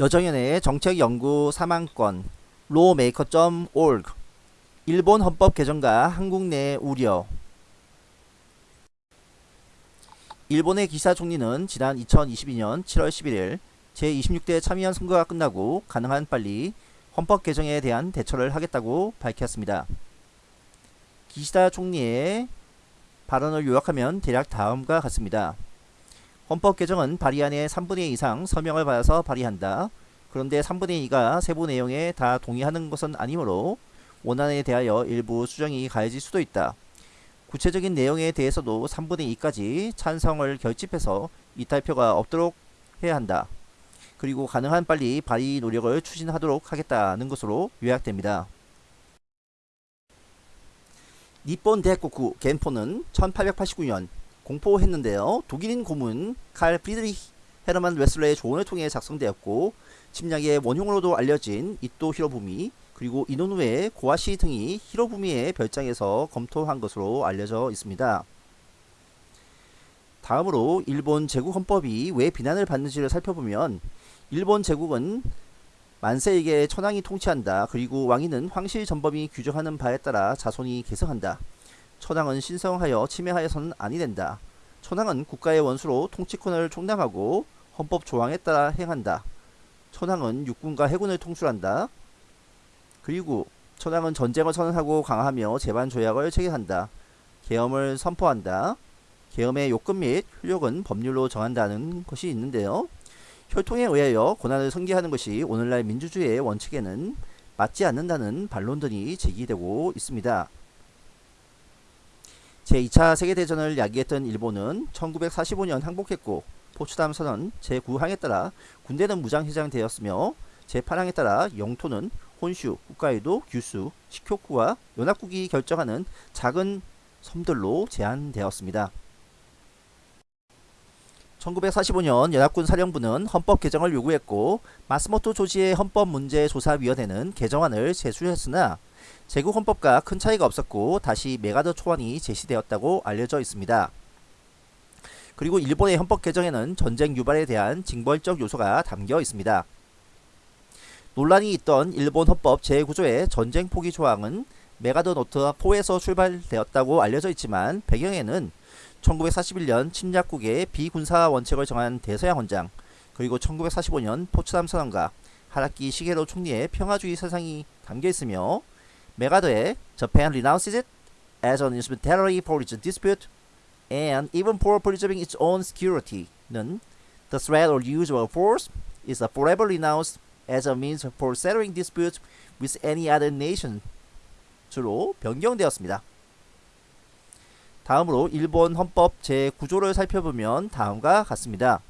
여정연의 정책연구 3만건 lawmaker.org 일본 헌법 개정과 한국 내 우려 일본의 기사 총리는 지난 2022년 7월 11일 제26대 참의원 선거가 끝나고 가능한 빨리 헌법 개정에 대한 대처를 하겠다고 밝혔습니다. 기시다 총리의 발언을 요약하면 대략 다음과 같습니다. 헌법 개정은 발의안의 3분의 2 이상 서명을 받아서 발의한다. 그런데 3분의 2가 세부 내용에 다 동의하는 것은 아니므로 원안에 대하여 일부 수정이 가해질 수도 있다. 구체적인 내용에 대해서도 3분의 2까지 찬성을 결집해서 이탈표가 없도록 해야 한다. 그리고 가능한 빨리 발의 노력을 추진하도록 하겠다는 것으로 요약됩니다. 니폰 대국구 겐포는 1889년 공포했는데요. 독일인 고문 칼 프리드리히 헤르만 웨슬러의 조언을 통해 작성되었고 침략의 원흉으로도 알려진 이토 히로부미 그리고 이노누에 고아시 등이 히로부미의 별장에서 검토한 것으로 알려져 있습니다. 다음으로 일본 제국 헌법이 왜 비난을 받는지를 살펴보면 일본 제국은 만세에게 천황이 통치한다. 그리고 왕위는 황실 전범이 규정하는 바에 따라 자손이 계승한다. 천황은 신성하여 침해하여서는 아니 된다. 천황은 국가의 원수로 통치권을 총량하고 헌법 조항에 따라 행한다. 천황은 육군과 해군을 통솔한다. 그리고 천황은 전쟁을 선언하고 강화하며 재반 조약을 체결한다. 계엄을 선포한다. 계엄의 요건 및 효력은 법률로 정한다는 것이 있는데요. 혈통에 의하여 고난을 성기하는 것이 오늘날 민주주의의 원칙에는 맞지 않는다는 반론들이 제기되고 있습니다. 제2차 세계대전을 야기했던 일본은 1945년 항복했고 포츠담 선언 제9항에 따라 군대는 무장해장되었으며 제8항에 따라 영토는 혼슈, 홋카이도, 규슈, 시쿄쿠와 연합국이 결정하는 작은 섬들로 제한되었습니다. 1945년 연합군 사령부는 헌법 개정을 요구했고 마쓰모토 조지의 헌법 문제 조사위원회는 개정안을 제출했으나 제국 헌법과 큰 차이가 없었고 다시 맥아더 초안이 제시되었다고 알려져 있습니다. 그리고 일본의 헌법 개정에는 전쟁 유발에 대한 징벌적 요소가 담겨 있습니다. 논란이 있던 일본 헌법 제9조의 전쟁 포기 조항은 맥아더 노트 4에서 출발되었다고 알려져 있지만 배경에는 1941년 침략국의 비군사 원칙을 정한 대서양 헌장 그리고 1945년 포츠담 선언과 하라키 시게로 총리의 평화주의 사상이 담겨 있으며 메가더의 Japan renounces it as an instrumentality for its dispute and even for preserving its own security는 The threat or use of force is forever renounced as a means for settling disputes with any other nation 주로 변경되었습니다. 다음으로 일본 헌법 제9조를 살펴보면 다음과 같습니다.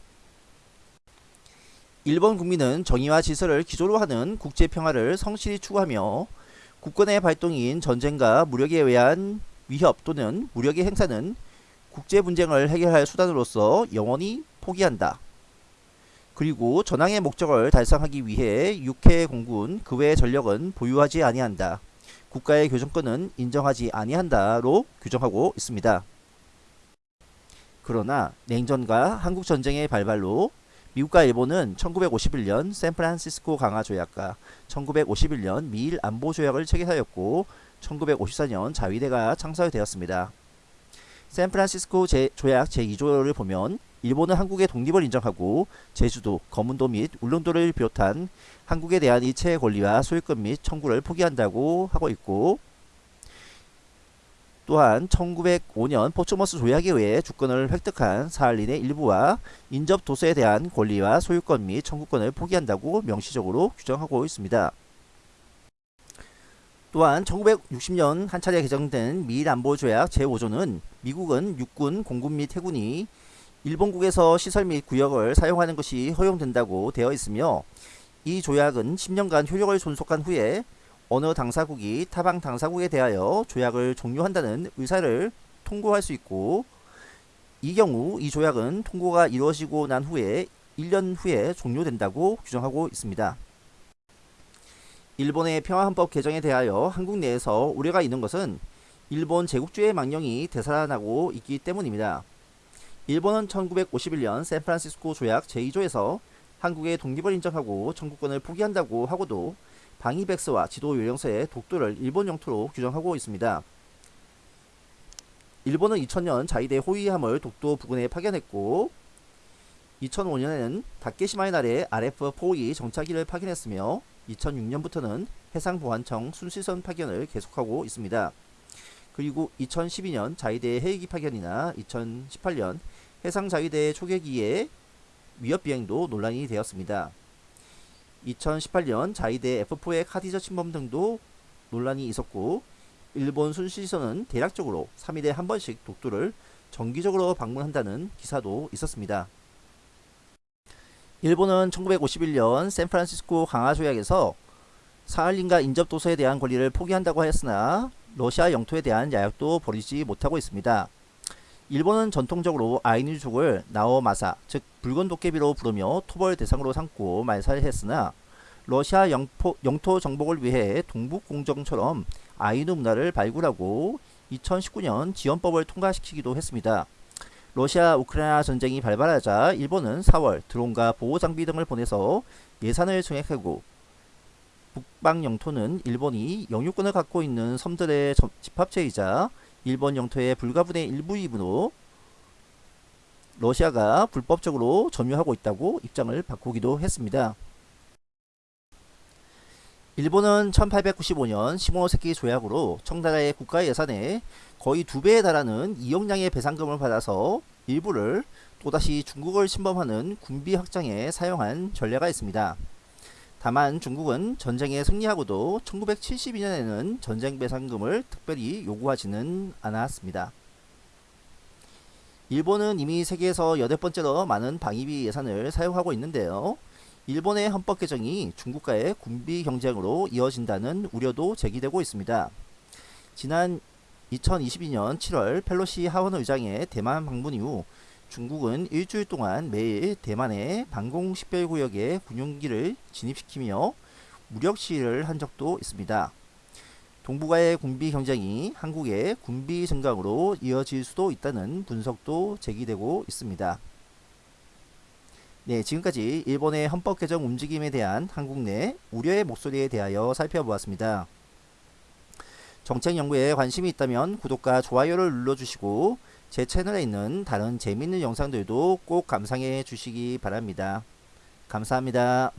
일본 국민은 정의와 질서를 기조로 하는 국제 평화를 성실히 추구하며 국권의 발동인 전쟁과 무력에 의한 위협 또는 무력의 행사는 국제 분쟁을 해결할 수단으로서 영원히 포기한다. 그리고 전황의 목적을 달성하기 위해 육해 공군 그 외의 전력은 보유하지 아니한다. 국가의 교정권은 인정하지 아니한다로 규정하고 있습니다. 그러나 냉전과 한국전쟁의 발발로 미국과 일본은 1951년 샌프란시스코 강화 조약과 1951년 미일 안보 조약을 체결하였고 1954년 자위대가 창설되었습니다. 샌프란시스코 제, 조약 제2조를 보면 일본은 한국의 독립을 인정하고 제주도, 거문도 및 울릉도를 비롯한 한국에 대한 이체의 권리와 소유권 및 청구를 포기한다고 하고 있고 또한 1905년 포츠머스 조약에 의해 주권을 획득한 사할린의 일부와 인접 도서에 대한 권리와 소유권 및 청구권을 포기한다고 명시적으로 규정하고 있습니다. 또한 1960년 한 차례 개정된 미일안보조약 제5조는 미국은 육군, 공군 및 해군이 일본국에서 시설 및 구역을 사용하는 것이 허용된다고 되어 있으며 이 조약은 10년간 효력을 존속한 후에 어느 당사국이 타방 당사국에 대하여 조약을 종료한다는 의사를 통고할 수 있고 이 경우 이 조약은 통고가 이루어지고 난 후에 1년 후에 종료된다고 규정하고 있습니다. 일본의 평화헌법 개정에 대하여 한국 내에서 우려가 있는 것은 일본 제국주의 망령이 되살아나고 있기 때문입니다. 일본은 1951년 샌프란시스코 조약 제2조에서 한국의 독립을 인정하고 청구권을 포기한다고 하고도 방위백서와 지도 요령서의 독도를 일본 영토로 규정하고 있습니다. 일본은 2000년 자위대 호위함을 독도 부근에 파견했고 2005년에는 다케시마의 날에 RF-4E 정찰기를 파견했으며 2006년부터는 해상보안청 순시선 파견을 계속하고 있습니다. 그리고 2012년 자위대 헬기 파견이나 2018년 해상자위대 초계기의 위협비행도 논란이 되었습니다. 2018년 자위대 F4의 카디저 침범 등도 논란이 있었고 일본 순시선은 대략적으로 3일에 한 번씩 독도를 정기적으로 방문한다는 기사도 있었습니다. 일본은 1951년 샌프란시스코 강화조약에서 사할린과 인접도서에 대한 권리를 포기한다고 하였으나 러시아 영토에 대한 야약도 버리지 못하고 있습니다. 일본은 전통적으로 아이누족을 나오마사 즉 붉은 도깨비로 부르며 토벌 대상으로 삼고 말살했으나 러시아 영포, 영토 정복을 위해 동북공정처럼 아이누 문화를 발굴하고 2019년 지원법을 통과시키기도 했습니다. 러시아 우크라이나 전쟁이 발발하자 일본은 4월 드론과 보호장비 등을 보내서 예산을 증액하고 북방 영토는 일본이 영유권을 갖고 있는 섬들의 집합체이자 일본 영토의 불가분의 일부이므로 러시아가 불법적으로 점유하고 있다고 입장을 바꾸기도 했습니다. 일본은 1895년 시모노세키 조약으로 청나라의 국가 예산에 거의 두 배에 달하는 2억량의 배상금을 받아서 일부를 또다시 중국을 침범하는 군비 확장에 사용한 전례가 있습니다. 다만 중국은 전쟁에 승리하고도 1972년에는 전쟁 배상금을 특별히 요구하지는 않았습니다. 일본은 이미 세계에서 여덟 번째로 많은 방위비 예산을 사용하고 있는데요. 일본의 헌법 개정이 중국과의 군비 경쟁으로 이어진다는 우려도 제기되고 있습니다. 지난 2022년 7월 펠로시 하원 의장의 대만 방문 이후 중국은 일주일 동안 매일 대만의 방공식별구역에 군용기를 진입시키며 무력 시위를 한 적도 있습니다. 동북아의 군비 경쟁이 한국의 군비 증강으로 이어질 수도 있다는 분석도 제기되고 있습니다. 네, 지금까지 일본의 헌법 개정 움직임에 대한 한국 내 우려의 목소리에 대하여 살펴보았습니다. 정책 연구에 관심이 있다면 구독과 좋아요를 눌러주시고 제 채널에 있는 다른 재밌는 영상들도 꼭 감상해 주시기 바랍니다. 감사합니다.